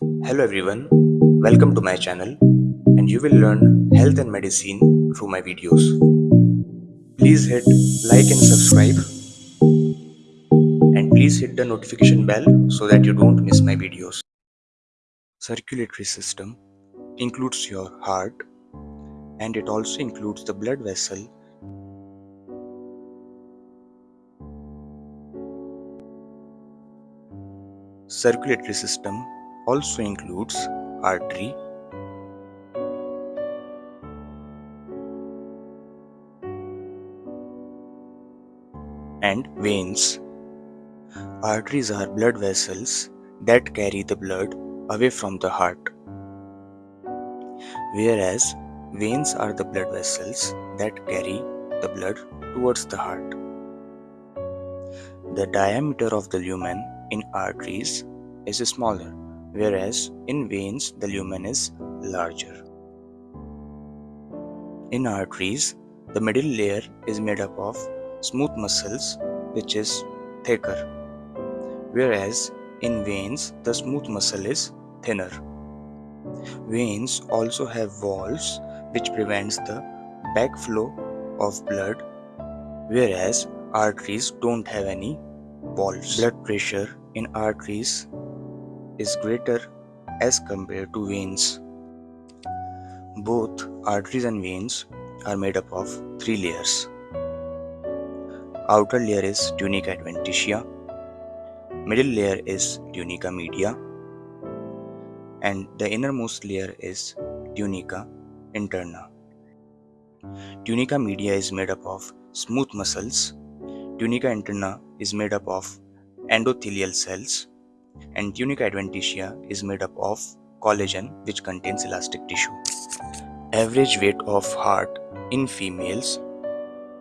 Hello everyone, welcome to my channel and you will learn health and medicine through my videos. Please hit like and subscribe and please hit the notification bell so that you don't miss my videos. Circulatory system includes your heart and it also includes the blood vessel Circulatory system also includes artery, and veins. Arteries are blood vessels that carry the blood away from the heart, whereas veins are the blood vessels that carry the blood towards the heart. The diameter of the lumen in arteries is smaller, whereas in veins the lumen is larger. In arteries, the middle layer is made up of smooth muscles which is thicker, whereas in veins the smooth muscle is thinner. Veins also have valves which prevents the backflow of blood, whereas arteries don't have any valves. Blood pressure in arteries is greater as compared to veins. Both arteries and veins are made up of three layers. Outer layer is tunica adventitia, middle layer is tunica media, and the innermost layer is tunica interna. Tunica media is made up of smooth muscles, tunica interna is made up of endothelial cells, and tunica adventitia is made up of collagen which contains elastic tissue. Average weight of heart in females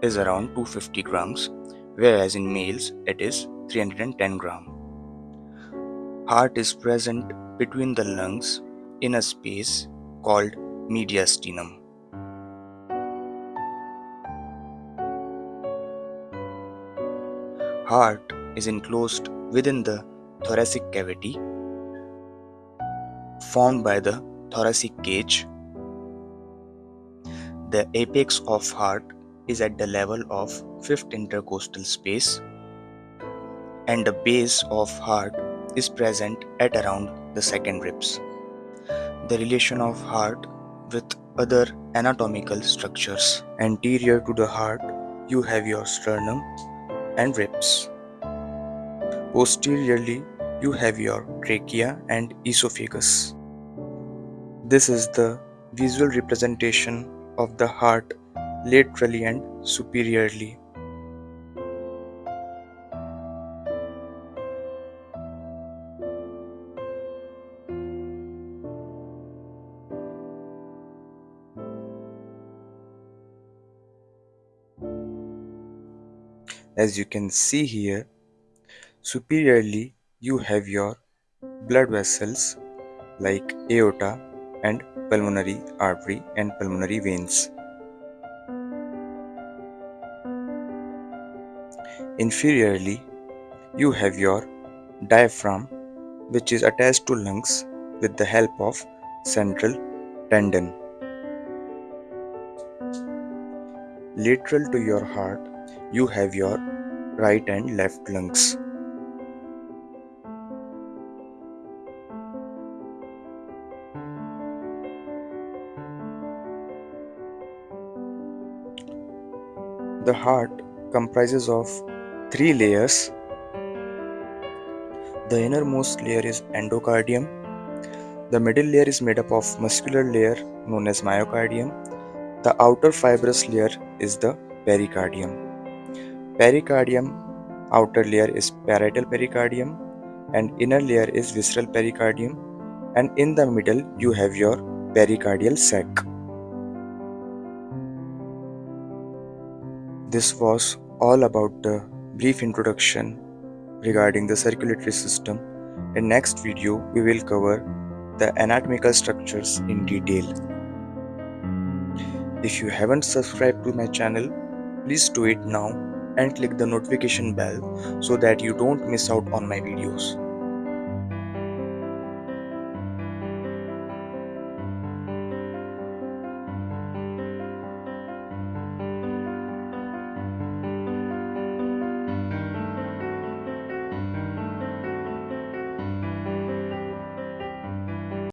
is around 250 grams whereas in males it is 310 gram. Heart is present between the lungs in a space called mediastinum. Heart is enclosed within the thoracic cavity formed by the thoracic cage. The apex of heart is at the level of fifth intercostal space and the base of heart is present at around the second ribs. The relation of heart with other anatomical structures. Anterior to the heart, you have your sternum and ribs. Posteriorly, you have your trachea and esophagus. This is the visual representation of the heart laterally and superiorly. As you can see here, Superiorly, you have your blood vessels like aorta and pulmonary artery and pulmonary veins. Inferiorly, you have your diaphragm which is attached to lungs with the help of central tendon. Lateral to your heart, you have your right and left lungs. The heart comprises of three layers. The innermost layer is endocardium. The middle layer is made up of muscular layer known as myocardium. The outer fibrous layer is the pericardium. Pericardium outer layer is parietal pericardium and inner layer is visceral pericardium and in the middle you have your pericardial sac. This was all about the brief introduction regarding the circulatory system. In next video, we will cover the anatomical structures in detail. If you haven't subscribed to my channel, please do it now and click the notification bell so that you don't miss out on my videos.